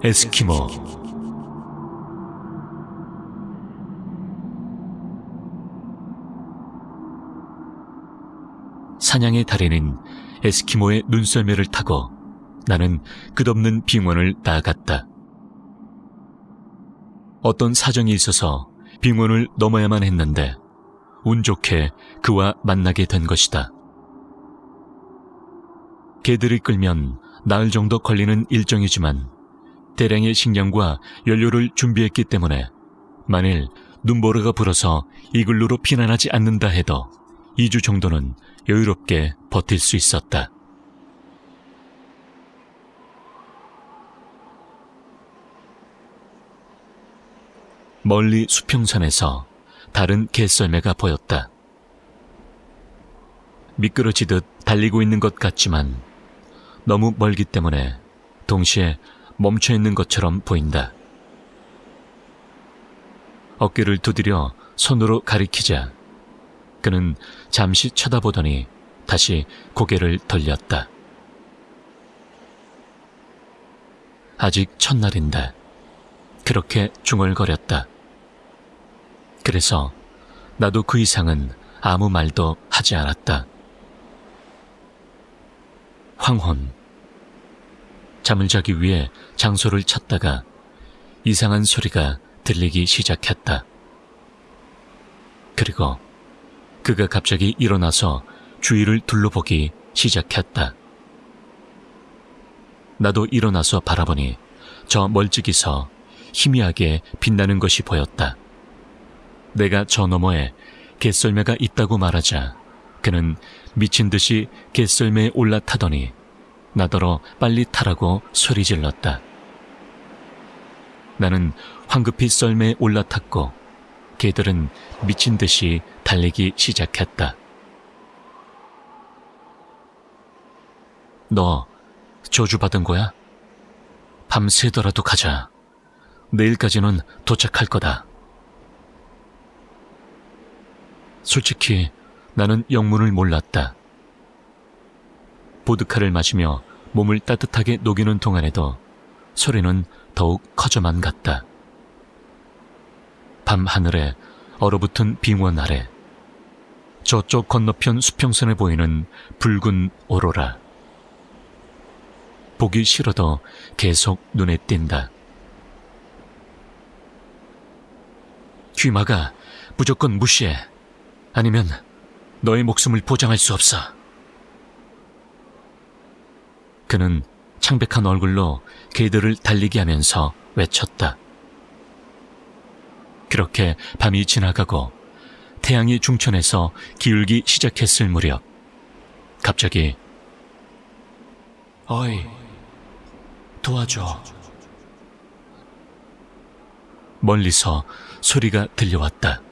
에스키모 사냥의 달인인 에스키모의 눈썰매를 타고 나는 끝없는 빙원을 나아갔다. 어떤 사정이 있어서 빙원을 넘어야만 했는데 운 좋게 그와 만나게 된 것이다. 개들이 끌면 나흘 정도 걸리는 일정이지만 대량의 식량과 연료를 준비했기 때문에 만일 눈보라가 불어서 이글루로 피난하지 않는다 해도 2주 정도는 여유롭게 버틸 수 있었다. 멀리 수평선에서 다른 개썰매가 보였다. 미끄러지듯 달리고 있는 것 같지만 너무 멀기 때문에 동시에 멈춰 있는 것처럼 보인다. 어깨를 두드려 손으로 가리키자 그는 잠시 쳐다보더니 다시 고개를 돌렸다. 아직 첫날인데 그렇게 중얼거렸다. 그래서 나도 그 이상은 아무 말도 하지 않았다. 황혼. 잠을 자기 위해 장소를 찾다가 이상한 소리가 들리기 시작했다. 그리고 그가 갑자기 일어나서 주위를 둘러보기 시작했다. 나도 일어나서 바라보니 저 멀찍이서 희미하게 빛나는 것이 보였다. 내가 저 너머에 개썰매가 있다고 말하자 그는 미친 듯이 개썰매에 올라타더니 나더러 빨리 타라고 소리 질렀다. 나는 황급히 썰매에 올라탔고 개들은 미친 듯이 달리기 시작했다. 너 저주받은 거야? 밤새더라도 가자. 내일까지는 도착할 거다. 솔직히 나는 영문을 몰랐다. 보드카를 마시며 몸을 따뜻하게 녹이는 동안에도 소리는 더욱 커져만 갔다. 밤 하늘에 얼어붙은 빙원 아래 저쪽 건너편 수평선에 보이는 붉은 오로라. 보기 싫어도 계속 눈에 띈다. 귀마가 무조건 무시해. 아니면 너의 목숨을 보장할 수 없어. 그는 창백한 얼굴로 개들을 달리게 하면서 외쳤다. 그렇게 밤이 지나가고 태양이 중천에서 기울기 시작했을 무렵 갑자기 어이 도와줘 멀리서 소리가 들려왔다.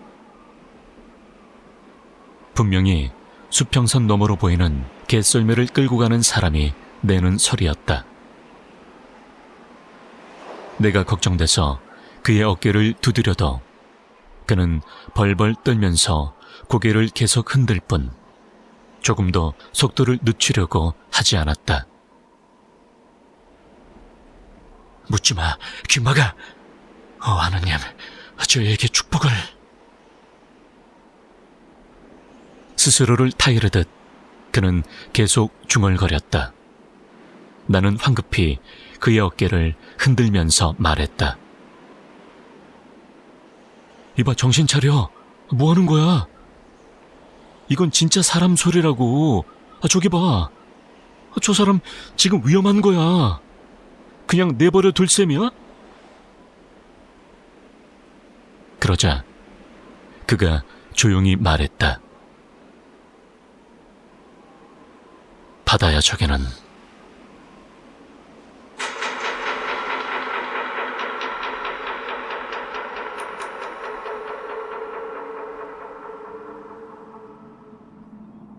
분명히 수평선 너머로 보이는 개썰매를 끌고 가는 사람이 내는 소리였다. 내가 걱정돼서 그의 어깨를 두드려도 그는 벌벌 떨면서 고개를 계속 흔들 뿐 조금도 속도를 늦추려고 하지 않았다. 묻지 마, 귀마가. 어, 하나님, 저에게 축복을. 스스로를 타이르듯 그는 계속 중얼거렸다. 나는 황급히 그의 어깨를 흔들면서 말했다. 이봐, 정신 차려. 뭐 하는 거야? 이건 진짜 사람 소리라고. 아, 저기 봐. 아, 저 사람 지금 위험한 거야. 그냥 내버려 둘 셈이야? 그러자 그가 조용히 말했다. 바다야 저게는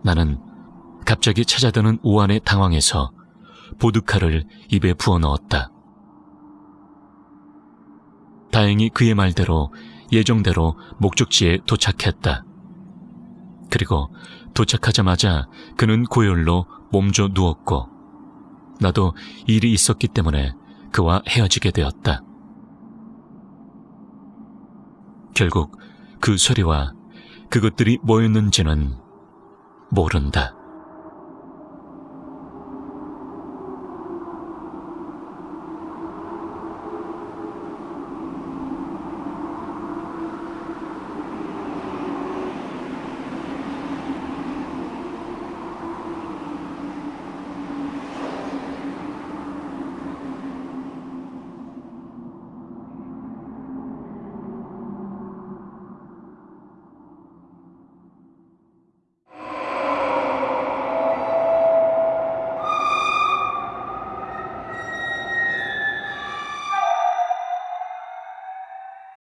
나는 갑자기 찾아드는 오한에 당황해서 보드카를 입에 부어 넣었다. 다행히 그의 말대로 예정대로 목적지에 도착했다. 그리고 도착하자마자 그는 고열로 몸져 누웠고 나도 일이 있었기 때문에 그와 헤어지게 되었다. 결국 그 소리와 그것들이 뭐였는지는 모른다.